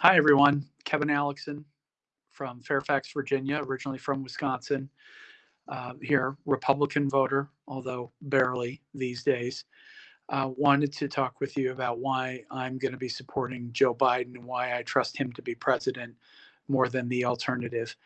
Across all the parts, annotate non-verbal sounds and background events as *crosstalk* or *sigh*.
Hi, everyone. Kevin Alexson from Fairfax, Virginia, originally from Wisconsin. Uh, here, Republican voter, although barely these days. Uh, wanted to talk with you about why I'm going to be supporting Joe Biden and why I trust him to be president more than the alternative.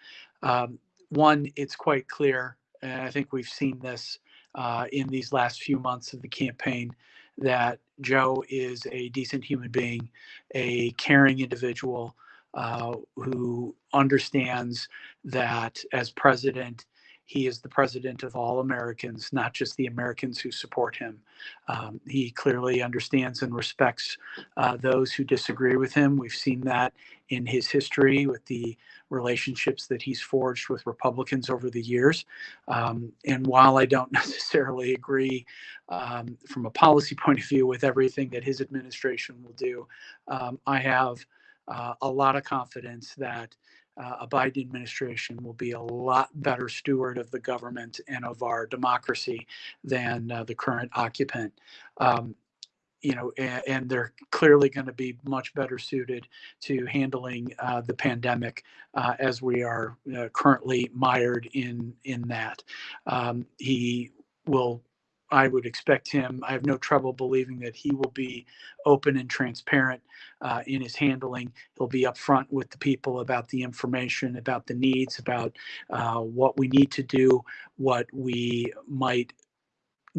Um, one, it's quite clear, and I think we've seen this uh, in these last few months of the campaign, that Joe is a decent human being, a caring individual uh, who understands that as president, he is the president of all Americans, not just the Americans who support him. Um, he clearly understands and respects uh, those who disagree with him. We've seen that in his history with the relationships that he's forged with Republicans over the years. Um, and while I don't *laughs* necessarily agree um, from a policy point of view with everything that his administration will do, um, I have uh, a lot of confidence that uh, a Biden administration will be a lot better steward of the government and of our democracy than uh, the current occupant. Um, you know, and, and they're clearly going to be much better suited to handling uh, the pandemic uh, as we are uh, currently mired in in that. Um, he will I would expect him, I have no trouble believing that he will be open and transparent uh, in his handling. He'll be upfront with the people about the information, about the needs, about uh, what we need to do, what we might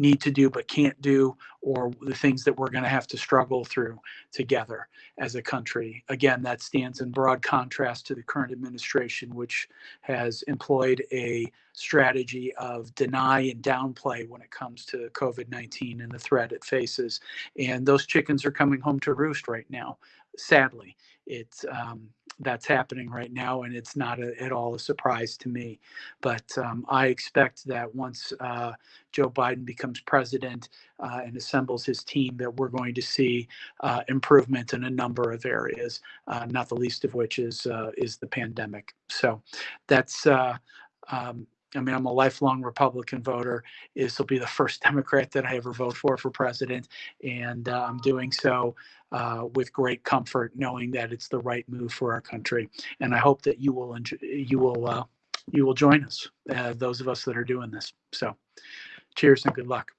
need to do but can't do, or the things that we're going to have to struggle through together as a country. Again, that stands in broad contrast to the current administration, which has employed a strategy of deny and downplay when it comes to COVID 19 and the threat it faces. And those chickens are coming home to roost right now, sadly. It's um, that's happening right now, and it's not a, at all a surprise to me. But um, I expect that once uh, Joe Biden becomes president uh, and assembles his team, that we're going to see uh, improvement in a number of areas, uh, not the least of which is uh, is the pandemic. So that's. Uh, um, I mean, I'm a lifelong Republican voter. This will be the first *laughs* Democrat that I ever vote for for president, and uh, I'm doing so uh, with great comfort, knowing that it's the right move for our country. And I hope that you will enjoy, you will uh, you will join us, uh, those of us that are doing this. So, cheers and good luck.